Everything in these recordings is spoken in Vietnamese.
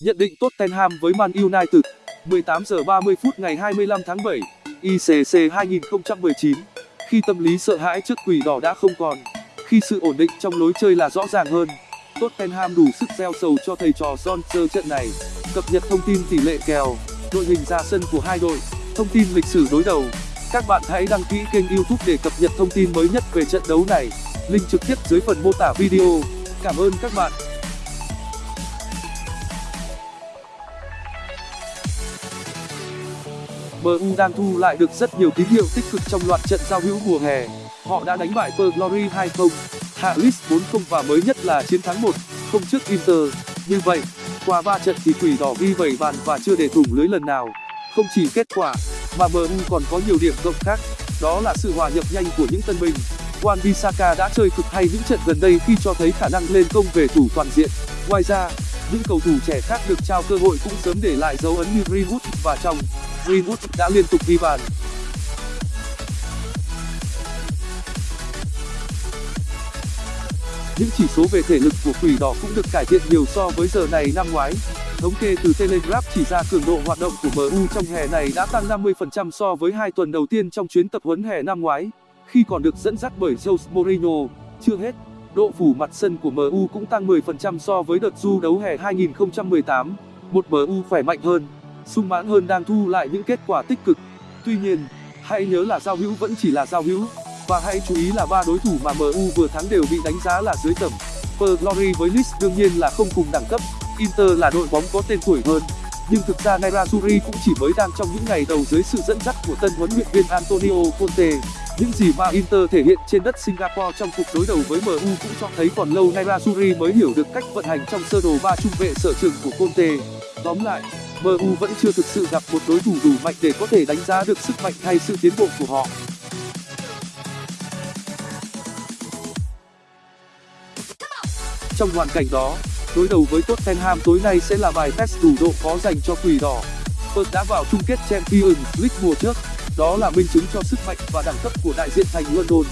Nhận định Tottenham với Man United 18 giờ 30 phút ngày 25 tháng 7 ICC 2019 Khi tâm lý sợ hãi trước quỷ đỏ đã không còn, Khi sự ổn định trong lối chơi là rõ ràng hơn, Tottenham đủ sức gieo sầu cho thầy trò Solskjaer trận này. Cập nhật thông tin tỷ lệ kèo, Đội hình ra sân của hai đội, Thông tin lịch sử đối đầu. Các bạn hãy đăng ký kênh youtube để cập nhật thông tin mới nhất về trận đấu này Link trực tiếp dưới phần mô tả video Cảm ơn các bạn MU đang thu lại được rất nhiều tín hiệu tích cực trong loạt trận giao hữu mùa hè. Họ đã đánh bại Per Glory 2-0, hạ Leeds 4-0 và mới nhất là chiến thắng 1-0 trước Inter. Như vậy, qua 3 trận thì quỷ đỏ ghi 7 bàn và chưa để thủng lưới lần nào. Không chỉ kết quả, mà MU còn có nhiều điểm cộng khác, đó là sự hòa nhập nhanh của những tân binh. Wan-Bissaka đã chơi cực hay những trận gần đây khi cho thấy khả năng lên công về thủ toàn diện. Ngoài ra, những cầu thủ trẻ khác được trao cơ hội cũng sớm để lại dấu ấn như Greenwood và trong Greenwood đã liên tục ghi bàn. Những chỉ số về thể lực của quỷ đỏ cũng được cải thiện nhiều so với giờ này năm ngoái. Thống kê từ Telegraph chỉ ra cường độ hoạt động của MU trong hè này đã tăng 50% so với hai tuần đầu tiên trong chuyến tập huấn hè năm ngoái, khi còn được dẫn dắt bởi Jose Mourinho. Chưa hết, độ phủ mặt sân của MU cũng tăng 10% so với đợt du đấu hè 2018. Một MU khỏe mạnh hơn, sung mãn hơn đang thu lại những kết quả tích cực. Tuy nhiên, hãy nhớ là giao hữu vẫn chỉ là giao hữu và hãy chú ý là ba đối thủ mà MU vừa thắng đều bị đánh giá là dưới tầm. Per Glory với Leeds đương nhiên là không cùng đẳng cấp, Inter là đội bóng có tên tuổi hơn. Nhưng thực ra Nerazzurri cũng chỉ mới đang trong những ngày đầu dưới sự dẫn dắt của tân huấn luyện viên Antonio Conte. Những gì mà Inter thể hiện trên đất Singapore trong cuộc đối đầu với MU cũng cho thấy còn lâu Nerazzurri mới hiểu được cách vận hành trong sơ đồ ba trung vệ sở trường của Conte. Tóm lại, MU vẫn chưa thực sự gặp một đối thủ đủ mạnh để có thể đánh giá được sức mạnh hay sự tiến bộ của họ. Trong hoàn cảnh đó, đối đầu với Tottenham tối nay sẽ là bài test đủ độ khó dành cho quỷ đỏ. Spurs đã vào chung kết Champions League mùa trước, đó là minh chứng cho sức mạnh và đẳng cấp của đại diện thành London.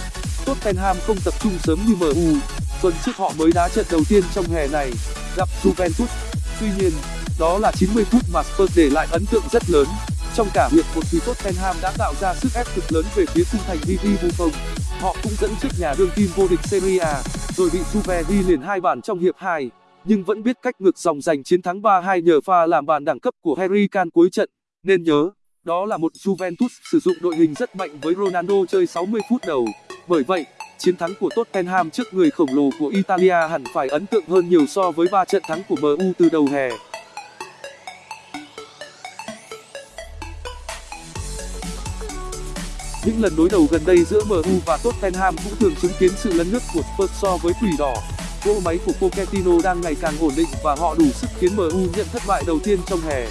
Tottenham không tập trung sớm như MU, tuần trước họ mới đá trận đầu tiên trong hè này, gặp Juventus. Tuy nhiên, đó là 90 phút mà Spurs để lại ấn tượng rất lớn. Trong cả hiệp một thì Tottenham đã tạo ra sức ép cực lớn về phía khung thành Gigi Buffon. Họ cũng dẫn trước nhà đương kim vô địch Serie A, rồi bị Juve ghi liền hai bàn trong hiệp 2, nhưng vẫn biết cách ngược dòng giành chiến thắng 3-2 nhờ pha làm bàn đẳng cấp của Harry Kane cuối trận. Nên nhớ, đó là một Juventus sử dụng đội hình rất mạnh với Ronaldo chơi 60 phút đầu. Bởi vậy, chiến thắng của Tottenham trước người khổng lồ của Italia hẳn phải ấn tượng hơn nhiều so với 3 trận thắng của MU từ đầu hè. Những lần đối đầu gần đây giữa MU và Tottenham cũng thường chứng kiến sự lấn lướt của Spurs so với quỷ đỏ. Cỗ máy của Pochettino đang ngày càng ổn định và họ đủ sức khiến MU nhận thất bại đầu tiên trong hè.